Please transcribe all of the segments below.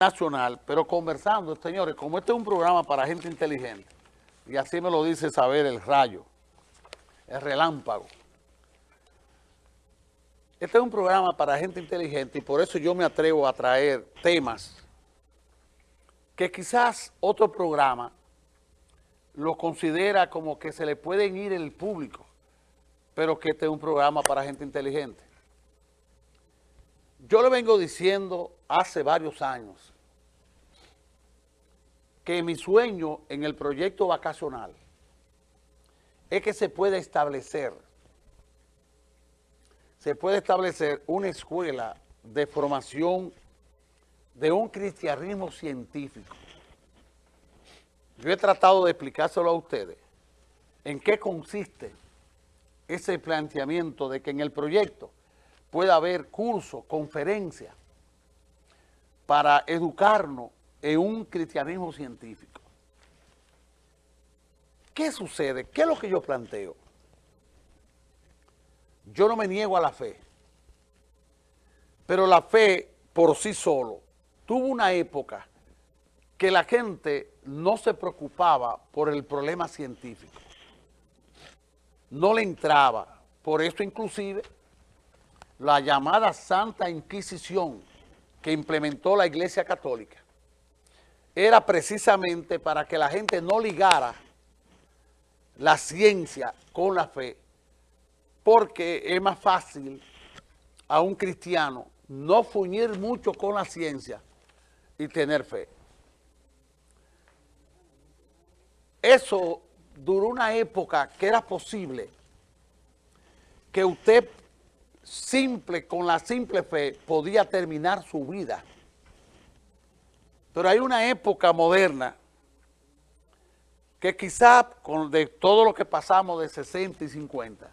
nacional, pero conversando, señores, como este es un programa para gente inteligente, y así me lo dice saber el rayo, el relámpago. Este es un programa para gente inteligente y por eso yo me atrevo a traer temas que quizás otro programa lo considera como que se le pueden ir el público, pero que este es un programa para gente inteligente. Yo le vengo diciendo hace varios años que mi sueño en el proyecto vacacional es que se pueda establecer, se puede establecer una escuela de formación de un cristianismo científico. Yo he tratado de explicárselo a ustedes en qué consiste ese planteamiento de que en el proyecto pueda haber cursos, conferencias, para educarnos en un cristianismo científico. ¿Qué sucede? ¿Qué es lo que yo planteo? Yo no me niego a la fe, pero la fe por sí solo tuvo una época que la gente no se preocupaba por el problema científico. No le entraba. Por eso inclusive la llamada Santa Inquisición que implementó la Iglesia Católica era precisamente para que la gente no ligara la ciencia con la fe, porque es más fácil a un cristiano no fuñir mucho con la ciencia y tener fe. Eso duró una época que era posible que usted simple, con la simple fe, podía terminar su vida. Pero hay una época moderna que quizá con de todo lo que pasamos de 60 y 50,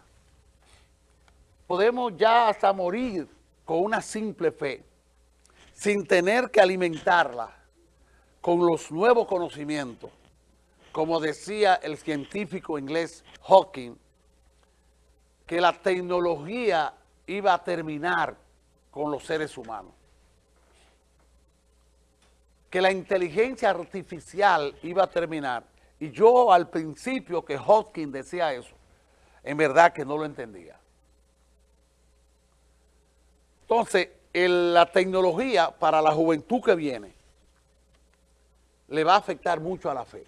podemos ya hasta morir con una simple fe, sin tener que alimentarla con los nuevos conocimientos, como decía el científico inglés Hawking, que la tecnología iba a terminar con los seres humanos. Que la inteligencia artificial iba a terminar. Y yo al principio que Hawking decía eso, en verdad que no lo entendía. Entonces, la tecnología para la juventud que viene le va a afectar mucho a la fe.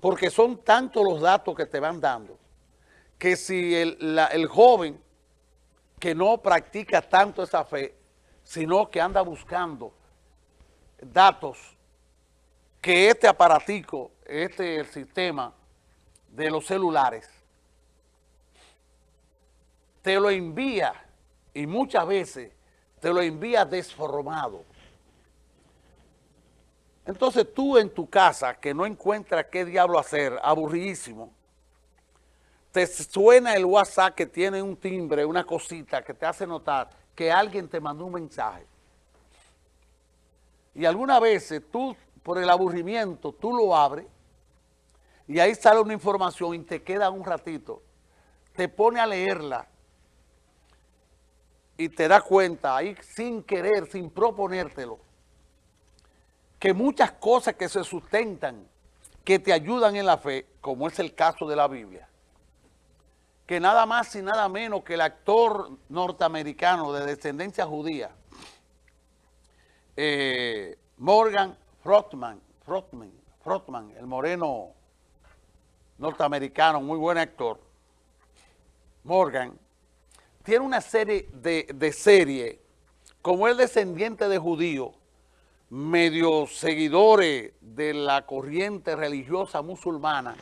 Porque son tantos los datos que te van dando que si el, joven que no practica tanto esa fe, sino que anda buscando datos que este aparatico, este el sistema de los celulares, te lo envía y muchas veces te lo envía desformado. Entonces tú en tu casa que no encuentras qué diablo hacer, aburridísimo, te suena el WhatsApp que tiene un timbre, una cosita que te hace notar que alguien te mandó un mensaje. Y algunas veces tú, por el aburrimiento, tú lo abres y ahí sale una información y te queda un ratito. Te pone a leerla y te das cuenta ahí sin querer, sin proponértelo, que muchas cosas que se sustentan, que te ayudan en la fe, como es el caso de la Biblia, que nada más y nada menos que el actor norteamericano de descendencia judía, eh, Morgan Frotman, Frotman, el moreno norteamericano, muy buen actor, Morgan, tiene una serie de, de serie, como el descendiente de judío, medio seguidores de la corriente religiosa musulmana,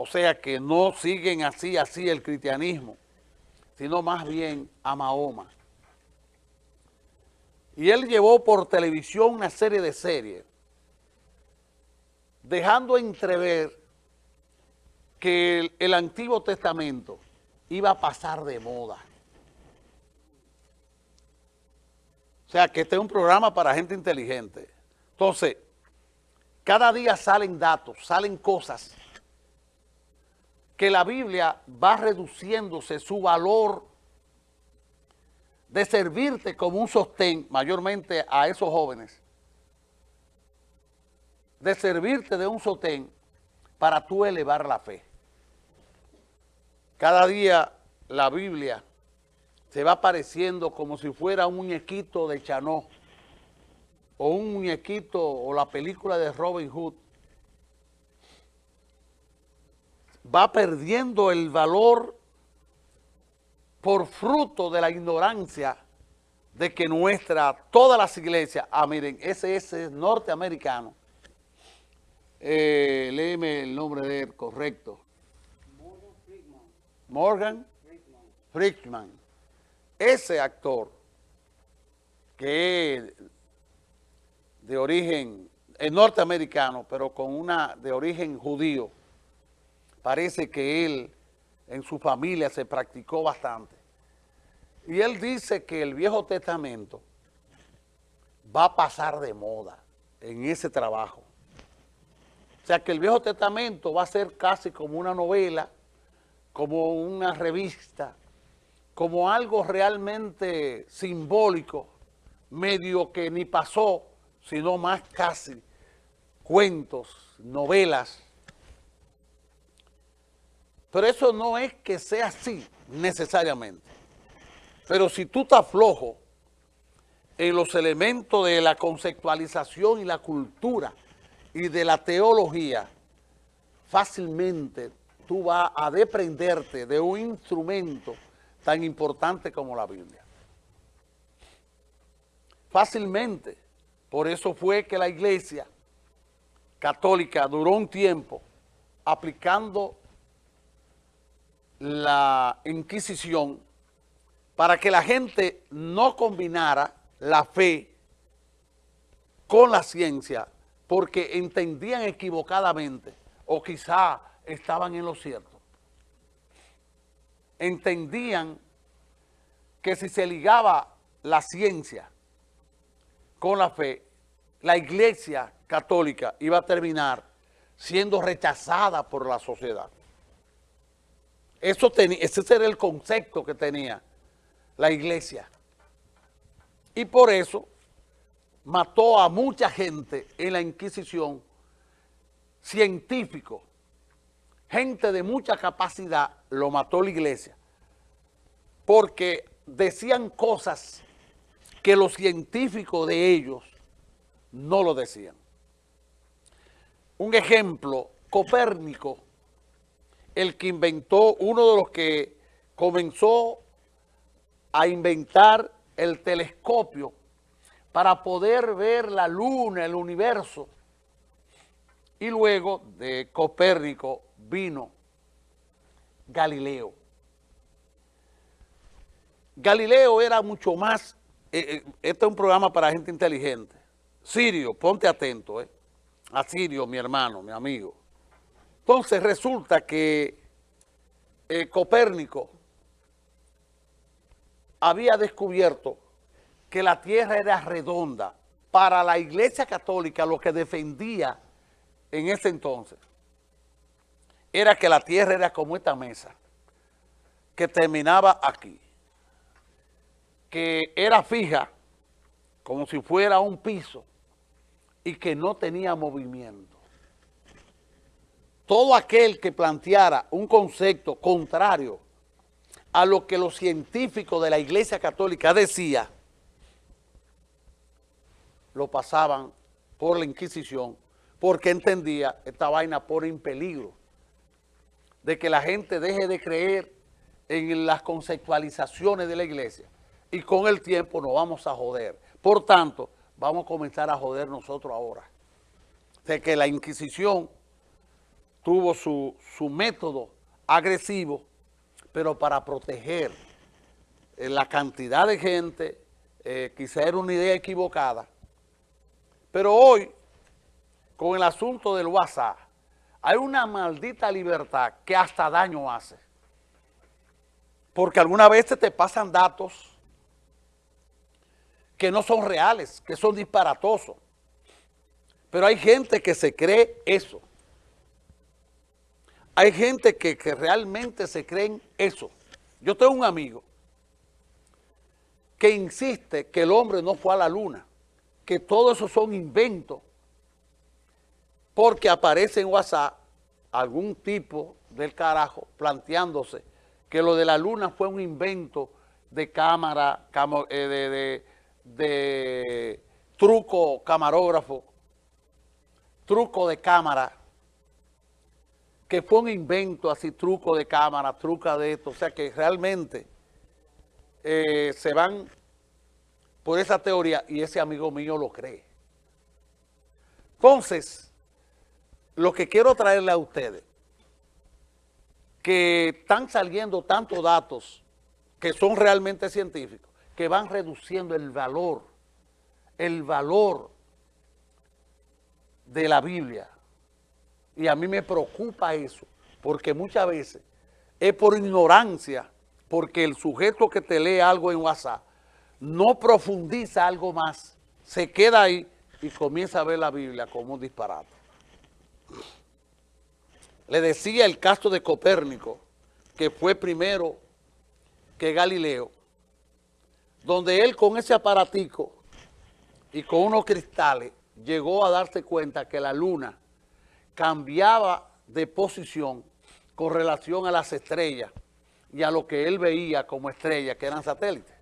o sea que no siguen así, así el cristianismo, sino más bien a Mahoma. Y él llevó por televisión una serie de series, dejando entrever que el, el Antiguo Testamento iba a pasar de moda. O sea, que este es un programa para gente inteligente. Entonces, cada día salen datos, salen cosas que la Biblia va reduciéndose su valor de servirte como un sostén, mayormente a esos jóvenes, de servirte de un sostén para tú elevar la fe. Cada día la Biblia se va apareciendo como si fuera un muñequito de Chanó o un muñequito o la película de Robin Hood. Va perdiendo el valor por fruto de la ignorancia de que nuestra, todas las iglesias, ah miren, ese es norteamericano, eh, léeme el nombre de él, correcto. Morgan Friedman. Ese actor, que es de origen es norteamericano, pero con una de origen judío, parece que él en su familia se practicó bastante. Y él dice que el Viejo Testamento va a pasar de moda en ese trabajo. O sea que el Viejo Testamento va a ser casi como una novela, como una revista, como algo realmente simbólico, medio que ni pasó, sino más casi cuentos, novelas. Pero eso no es que sea así necesariamente. Pero si tú estás flojo en los elementos de la conceptualización y la cultura y de la teología, fácilmente tú vas a deprenderte de un instrumento tan importante como la Biblia. Fácilmente. Por eso fue que la iglesia católica duró un tiempo aplicando la Inquisición para que la gente no combinara la fe con la ciencia porque entendían equivocadamente o quizá estaban en lo cierto entendían que si se ligaba la ciencia con la fe, la iglesia católica iba a terminar siendo rechazada por la sociedad. Eso ese era el concepto que tenía la iglesia. Y por eso mató a mucha gente en la Inquisición, científicos, gente de mucha capacidad, lo mató la iglesia, porque decían cosas que los científicos de ellos no lo decían. Un ejemplo, Copérnico, el que inventó, uno de los que comenzó a inventar el telescopio para poder ver la luna, el universo, y luego de Copérnico vino Galileo. Galileo era mucho más, eh, eh, este es un programa para gente inteligente. Sirio, ponte atento, eh. A Sirio, mi hermano, mi amigo. Entonces resulta que Copérnico había descubierto que la tierra era redonda para la iglesia católica, lo que defendía en ese entonces era que la tierra era como esta mesa, que terminaba aquí, que era fija, como si fuera un piso, y que no tenía movimiento. Todo aquel que planteara un concepto contrario a lo que los científicos de la Iglesia Católica decían, lo pasaban por la Inquisición, porque entendía esta vaina por en peligro de que la gente deje de creer en las conceptualizaciones de la iglesia y con el tiempo nos vamos a joder. Por tanto, vamos a comenzar a joder nosotros ahora. De que la Inquisición tuvo su, método agresivo, pero para proteger eh, la cantidad de gente, eh, quizá era una idea equivocada. Pero hoy, con el asunto del WhatsApp, hay una maldita libertad que hasta daño hace. Porque alguna vez te pasan datos que no son reales, que son disparatosos. Pero hay gente que se cree eso. Hay gente que, realmente se creen eso. Yo tengo un amigo que insiste que el hombre no fue a la luna, que todo eso son inventos, porque aparece en WhatsApp algún tipo del carajo planteándose que lo de la luna fue un invento de cámara, eh, de, truco camarógrafo, truco de cámara, que fue un invento así, truco de cámara, truca de esto, o sea que realmente eh, se van por esa teoría y ese amigo mío lo cree. Entonces, lo que quiero traerle a ustedes, que están saliendo tantos datos que son realmente científicos, que van reduciendo el valor, el valor de la Biblia. Y a mí me preocupa eso, porque muchas veces es por ignorancia, porque el sujeto que te lee algo en WhatsApp no profundiza algo más, se queda ahí y comienza a ver la Biblia como un disparate. Le decía el caso de Copérnico, que fue primero que Galileo, donde él con ese aparatico y con unos cristales llegó a darse cuenta que la luna cambiaba de posición con relación a las estrellas y a lo que él veía como estrellas, que eran satélites.